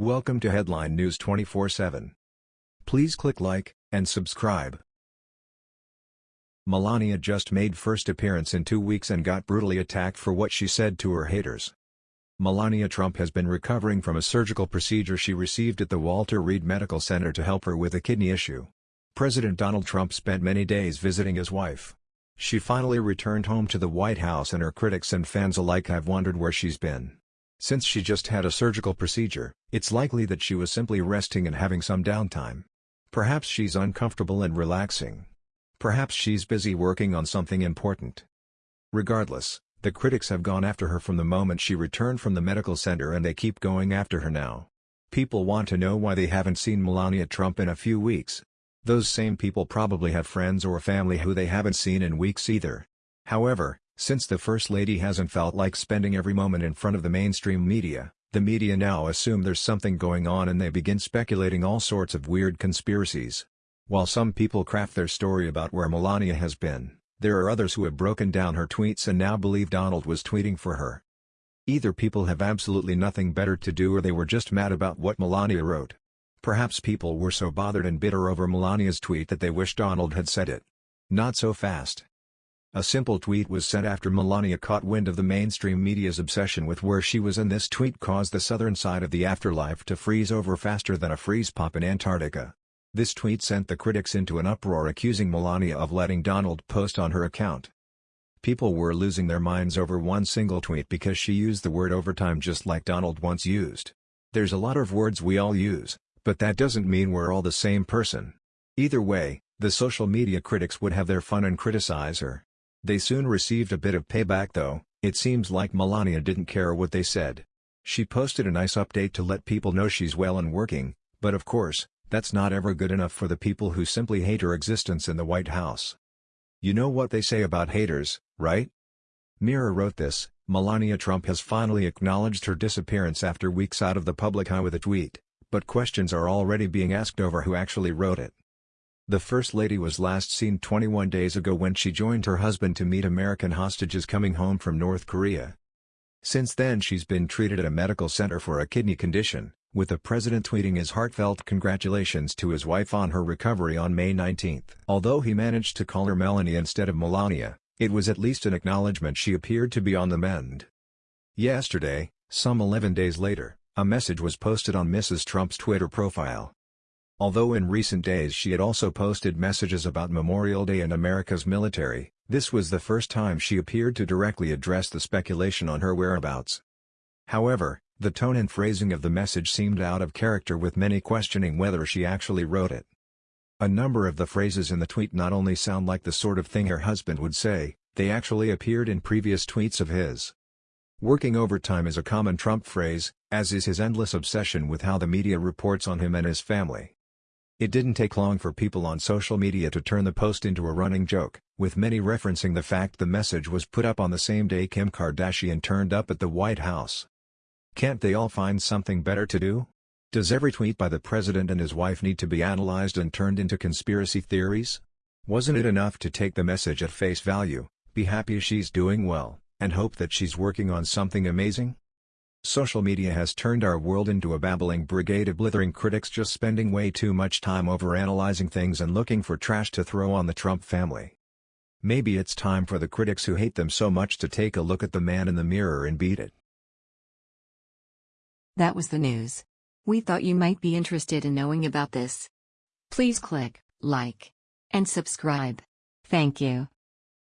Welcome to Headline News 24/7. Please click like and subscribe. Melania just made first appearance in two weeks and got brutally attacked for what she said to her haters. Melania Trump has been recovering from a surgical procedure she received at the Walter Reed Medical Center to help her with a kidney issue. President Donald Trump spent many days visiting his wife. She finally returned home to the White House and her critics and fans alike have wondered where she's been. Since she just had a surgical procedure, it's likely that she was simply resting and having some downtime. Perhaps she's uncomfortable and relaxing. Perhaps she's busy working on something important. Regardless, the critics have gone after her from the moment she returned from the medical center and they keep going after her now. People want to know why they haven't seen Melania Trump in a few weeks. Those same people probably have friends or family who they haven't seen in weeks either. However, since the First Lady hasn't felt like spending every moment in front of the mainstream media, the media now assume there's something going on and they begin speculating all sorts of weird conspiracies. While some people craft their story about where Melania has been, there are others who have broken down her tweets and now believe Donald was tweeting for her. Either people have absolutely nothing better to do or they were just mad about what Melania wrote. Perhaps people were so bothered and bitter over Melania's tweet that they wish Donald had said it. Not so fast. A simple tweet was sent after Melania caught wind of the mainstream media's obsession with where she was and this tweet caused the southern side of the afterlife to freeze over faster than a freeze pop in Antarctica. This tweet sent the critics into an uproar accusing Melania of letting Donald post on her account. People were losing their minds over one single tweet because she used the word overtime just like Donald once used. There's a lot of words we all use, but that doesn't mean we're all the same person. Either way, the social media critics would have their fun and criticize her. They soon received a bit of payback though, it seems like Melania didn't care what they said. She posted a nice update to let people know she's well and working, but of course, that's not ever good enough for the people who simply hate her existence in the White House. You know what they say about haters, right? Mirror wrote this, Melania Trump has finally acknowledged her disappearance after weeks out of the public eye with a tweet, but questions are already being asked over who actually wrote it. The First Lady was last seen 21 days ago when she joined her husband to meet American hostages coming home from North Korea. Since then she's been treated at a medical center for a kidney condition, with the president tweeting his heartfelt congratulations to his wife on her recovery on May 19. Although he managed to call her Melanie instead of Melania, it was at least an acknowledgement she appeared to be on the mend. Yesterday, some 11 days later, a message was posted on Mrs. Trump's Twitter profile. Although in recent days she had also posted messages about Memorial Day and America's military, this was the first time she appeared to directly address the speculation on her whereabouts. However, the tone and phrasing of the message seemed out of character with many questioning whether she actually wrote it. A number of the phrases in the tweet not only sound like the sort of thing her husband would say, they actually appeared in previous tweets of his. Working overtime is a common Trump phrase, as is his endless obsession with how the media reports on him and his family. It didn't take long for people on social media to turn the post into a running joke, with many referencing the fact the message was put up on the same day Kim Kardashian turned up at the White House. Can't they all find something better to do? Does every tweet by the president and his wife need to be analyzed and turned into conspiracy theories? Wasn't it enough to take the message at face value, be happy she's doing well, and hope that she's working on something amazing? Social media has turned our world into a babbling brigade of blithering critics just spending way too much time over analyzing things and looking for trash to throw on the Trump family. Maybe it's time for the critics who hate them so much to take a look at the man in the mirror and beat it. That was the news. We thought you might be interested in knowing about this. Please click like and subscribe. Thank you.